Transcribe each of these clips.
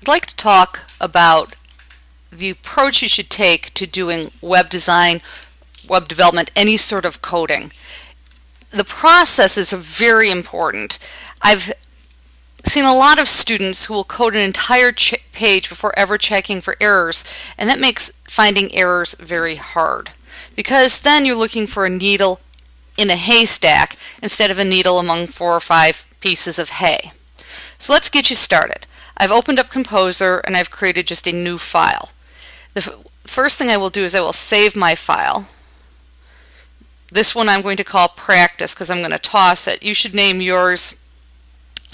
I'd like to talk about the approach you should take to doing web design, web development, any sort of coding. The process is very important. I've seen a lot of students who will code an entire page before ever checking for errors, and that makes finding errors very hard because then you're looking for a needle in a haystack instead of a needle among four or five pieces of hay. So let's get you started. I've opened up Composer and I've created just a new file. The first thing I will do is I will save my file. This one I'm going to call practice because I'm going to toss it. You should name yours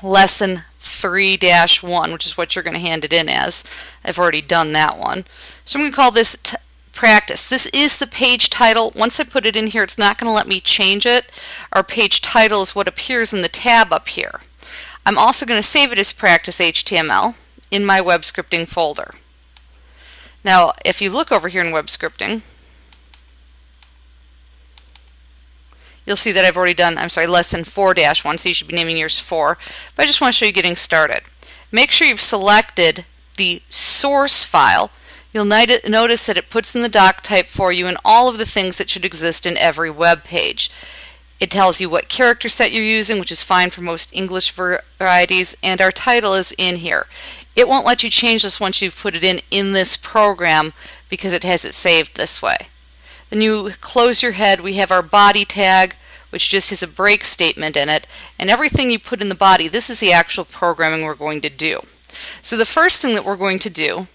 lesson 3-1, which is what you're going to hand it in as. I've already done that one. So I'm going to call this practice. This is the page title. Once I put it in here, it's not going to let me change it. Our page title is what appears in the tab up here. I'm also going to save it as practice HTML in my web scripting folder. Now, if you look over here in web scripting, you'll see that I've already done, I'm sorry, lesson 4-1, so you should be naming yours 4. But I just want to show you getting started. Make sure you've selected the source file. You'll notice that it puts in the doc type for you and all of the things that should exist in every web page. It tells you what character set you're using, which is fine for most English varieties, and our title is in here. It won't let you change this once you've put it in in this program because it has it saved this way. Then you close your head. We have our body tag, which just has a break statement in it, and everything you put in the body, this is the actual programming we're going to do. So the first thing that we're going to do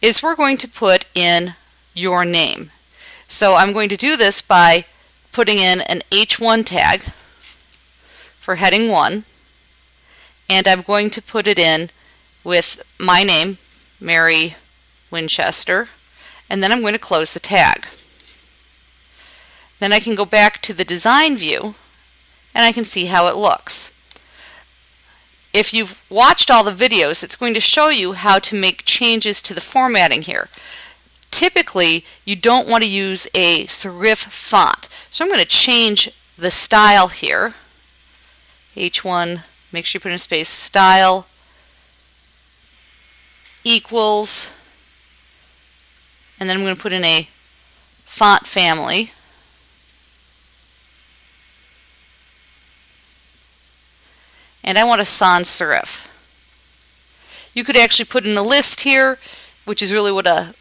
is we're going to put in your name. So I'm going to do this by putting in an H1 tag for heading 1 and I'm going to put it in with my name, Mary Winchester, and then I'm going to close the tag. Then I can go back to the design view and I can see how it looks. If you've watched all the videos, it's going to show you how to make changes to the formatting here. Typically, you don't want to use a serif font. So I'm going to change the style here. H1, make sure you put in a space, style equals, and then I'm going to put in a font family. And I want a sans serif. You could actually put in a list here, which is really what a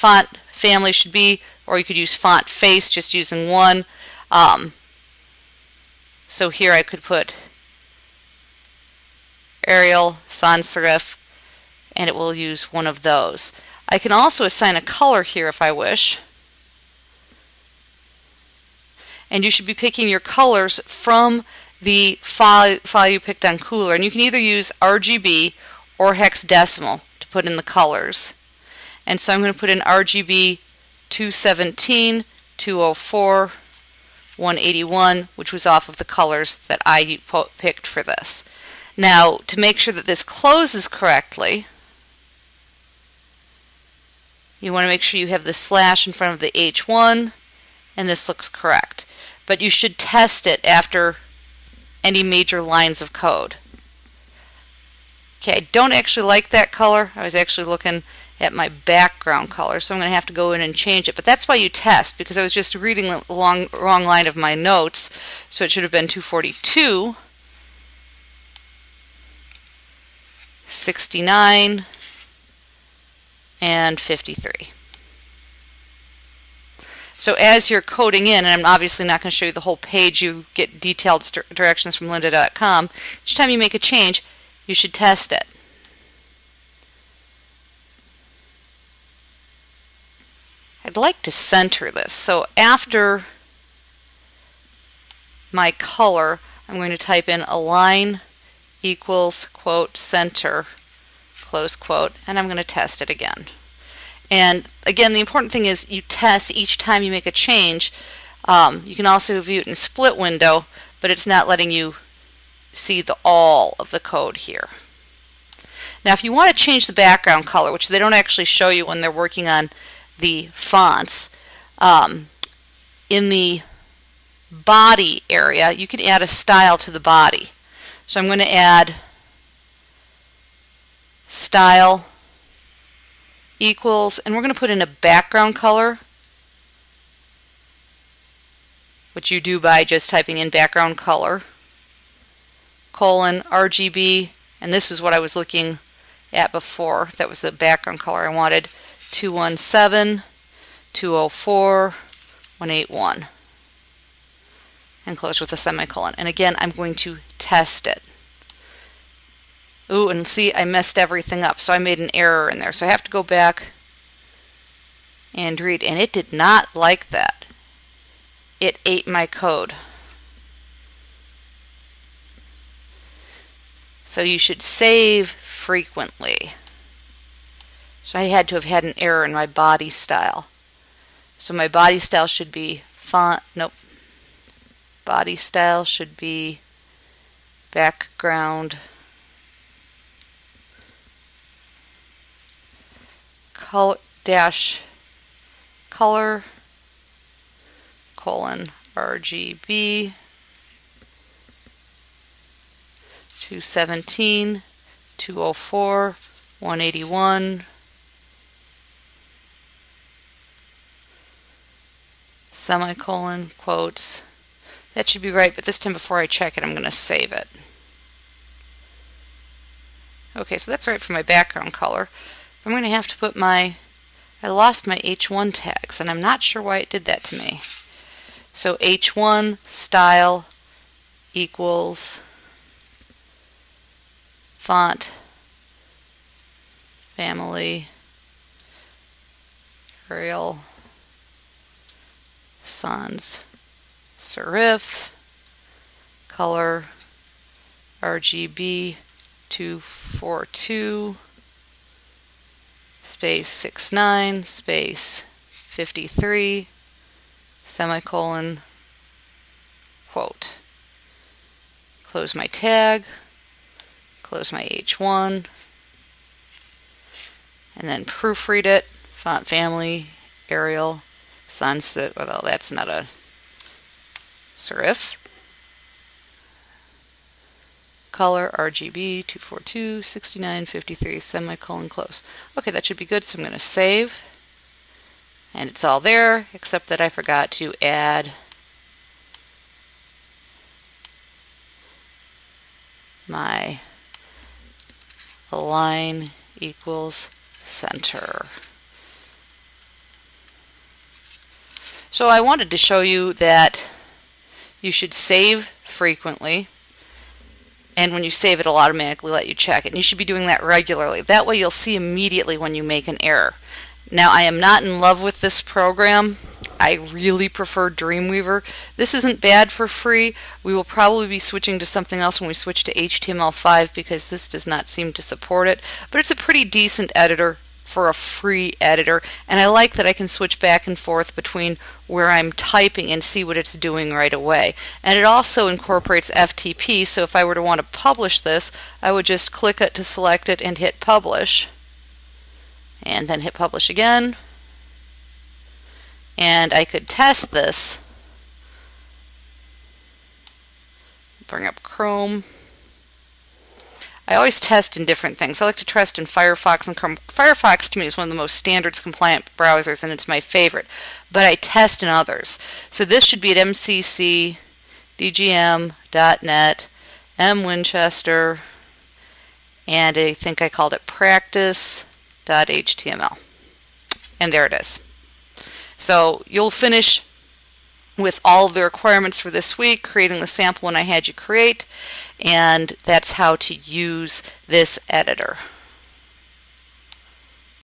font family should be, or you could use font face just using one. Um, so here I could put Arial, sans serif, and it will use one of those. I can also assign a color here if I wish. And you should be picking your colors from the file, file you picked on Kuler. And you can either use RGB or hexadecimal to put in the colors. And so I'm going to put in RGB 217, 204, 181, which was off of the colors that I picked for this. Now, to make sure that this closes correctly, you want to make sure you have the slash in front of the H1 and this looks correct. But you should test it after any major lines of code. Okay, I don't actually like that color. I was actually looking at my background color, so I'm going to have to go in and change it. But that's why you test, because I was just reading the long, wrong line of my notes, so it should have been 242, 69, and 53. So as you're coding in, and I'm obviously not going to show you the whole page, you get detailed directions from lynda.com. Each time you make a change, you should test it. I'd like to center this. So after my color, I'm going to type in align equals quote center close quote, and I'm going to test it again. And again, the important thing is you test each time you make a change. Um, you can also view it in split window, but it's not letting you see the all of the code here. Now, if you want to change the background color, which they don't actually show you when they're working on the fonts, um, in the body area, you can add a style to the body. So I'm going to add style equals, and we're going to put in a background color, which you do by just typing in background color, colon RGB, and this is what I was looking at before. That was the background color I wanted, 217, 204, 181, and close with a semicolon. And again, I'm going to test it. Ooh, and see, I messed everything up, so I made an error in there. So I have to go back and read, and it did not like that. It ate my code. So you should save frequently. So I had to have had an error in my body style. So my body style should be font, nope. Body style should be background color dash color colon RGB 217 204 181 semicolon quotes. That should be right but this time before I check it I'm going to save it. Okay so that's right for my background color. I'm going to have to put my, I lost my H1 tags and I'm not sure why it did that to me. So H1 style equals font family Arial sans serif color RGB 242 space 69 space 53 semicolon quote. Close my tag, close my H1, and then proofread it. Font family, Arial, Sunset. Well, that's not a serif color RGB 242 69 53 semicolon close. Okay, that should be good. So I'm going to save. And it's all there, except that I forgot to add my align equals center. So I wanted to show you that you should save frequently and when you save it, it'll automatically let you check it. And you should be doing that regularly. That way you'll see immediately when you make an error. Now, I am not in love with this program. I really prefer Dreamweaver. This isn't bad for free. We will probably be switching to something else when we switch to HTML5 because this does not seem to support it. But it's a pretty decent editor for a free editor and I like that I can switch back and forth between where I'm typing and see what it's doing right away. And it also incorporates FTP so if I were to want to publish this I would just click it to select it and hit publish and then hit publish again and I could test this bring up Chrome I always test in different things. I like to test in Firefox and Chrome. Firefox to me is one of the most standards compliant browsers and it's my favorite, but I test in others. So this should be at mccdgm.net, mwinchester, and I think I called it practice.html. And there it is. So you'll finish with all of the requirements for this week, creating the sample when I had you create, and that's how to use this editor.